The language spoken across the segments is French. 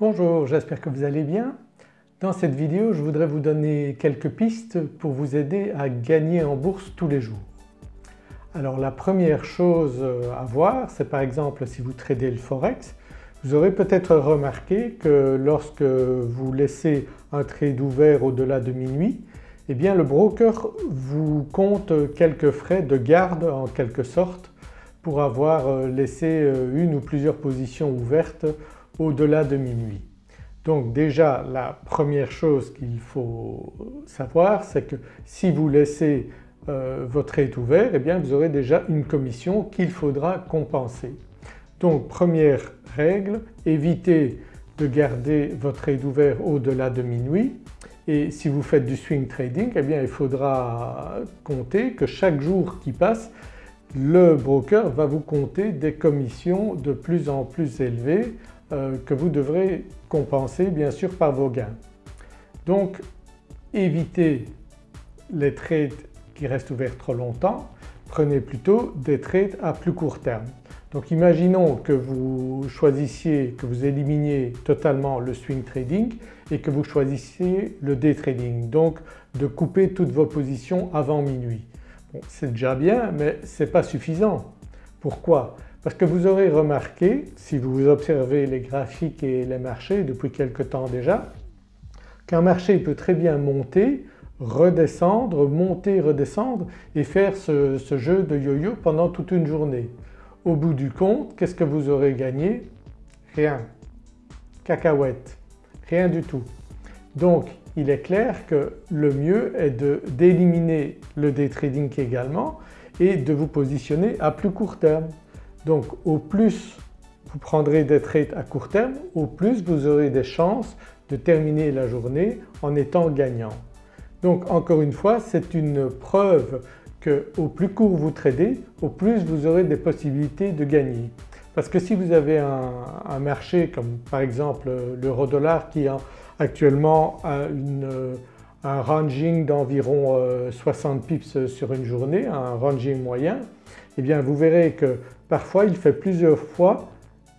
Bonjour, j'espère que vous allez bien. Dans cette vidéo je voudrais vous donner quelques pistes pour vous aider à gagner en bourse tous les jours. Alors la première chose à voir c'est par exemple si vous tradez le forex, vous aurez peut-être remarqué que lorsque vous laissez un trade ouvert au-delà de minuit, eh bien le broker vous compte quelques frais de garde en quelque sorte pour avoir laissé une ou plusieurs positions ouvertes au-delà de minuit. Donc déjà la première chose qu'il faut savoir c'est que si vous laissez euh, votre trade ouvert eh bien vous aurez déjà une commission qu'il faudra compenser. Donc première règle, évitez de garder votre trade ouvert au-delà de minuit et si vous faites du swing trading eh bien il faudra compter que chaque jour qui passe le broker va vous compter des commissions de plus en plus élevées euh, que vous devrez compenser bien sûr par vos gains. Donc évitez les trades qui restent ouverts trop longtemps, prenez plutôt des trades à plus court terme. Donc imaginons que vous choisissiez, que vous éliminiez totalement le swing trading et que vous choisissiez le day trading, donc de couper toutes vos positions avant minuit. C'est déjà bien mais ce n'est pas suffisant. Pourquoi? Parce que vous aurez remarqué, si vous observez les graphiques et les marchés depuis quelque temps déjà, qu'un marché peut très bien monter, redescendre, monter, redescendre et faire ce, ce jeu de yo-yo pendant toute une journée. Au bout du compte, qu'est-ce que vous aurez gagné? Rien. Cacahuète. Rien du tout. Donc il est clair que le mieux est d'éliminer le day trading également et de vous positionner à plus court terme. Donc au plus vous prendrez des trades à court terme, au plus vous aurez des chances de terminer la journée en étant gagnant. Donc encore une fois c'est une preuve que au plus court vous tradez, au plus vous aurez des possibilités de gagner. Parce que si vous avez un, marché comme par exemple l'euro dollar qui a actuellement un ranging d'environ 60 euh, pips sur une journée, un ranging moyen, eh bien vous verrez que parfois il fait plusieurs fois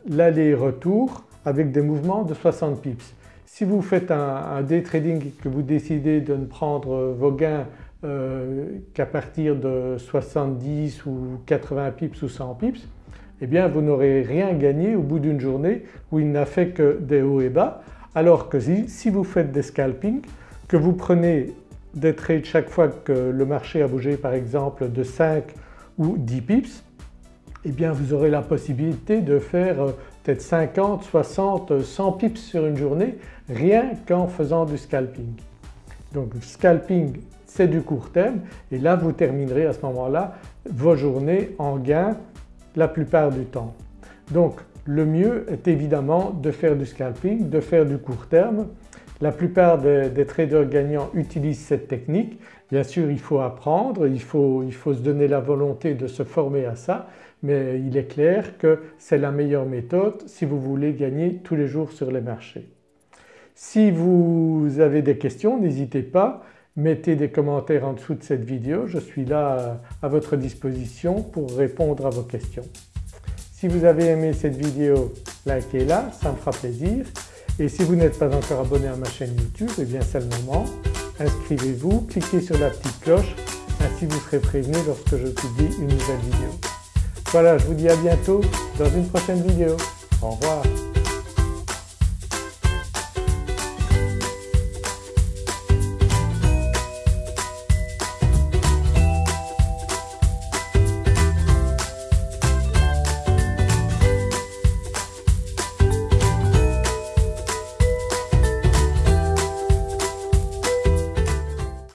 l'aller-retour avec des mouvements de 60 pips. Si vous faites un, day trading et que vous décidez de ne prendre vos gains euh, qu'à partir de 70 ou 80 pips ou 100 pips, eh bien vous n'aurez rien gagné au bout d'une journée où il n'a fait que des hauts et bas alors que si vous faites des scalping, que vous prenez des trades chaque fois que le marché a bougé par exemple de 5 ou 10 pips, eh bien vous aurez la possibilité de faire euh, peut-être 50, 60, 100 pips sur une journée rien qu'en faisant du scalping. Donc scalping c'est du court terme et là vous terminerez à ce moment-là vos journées en gain la plupart du temps. Donc le mieux est évidemment de faire du scalping, de faire du court terme. La plupart des, traders gagnants utilisent cette technique. Bien sûr il faut apprendre, il faut, il faut se donner la volonté de se former à ça mais il est clair que c'est la meilleure méthode si vous voulez gagner tous les jours sur les marchés. Si vous avez des questions n'hésitez pas, mettez des commentaires en dessous de cette vidéo, je suis là à votre disposition pour répondre à vos questions. Si vous avez aimé cette vidéo, likez-la, ça me fera plaisir. Et si vous n'êtes pas encore abonné à ma chaîne YouTube, eh bien c'est le moment. Inscrivez-vous, cliquez sur la petite cloche, ainsi vous serez prévenu lorsque je publie une nouvelle vidéo. Voilà, je vous dis à bientôt dans une prochaine vidéo. Au revoir.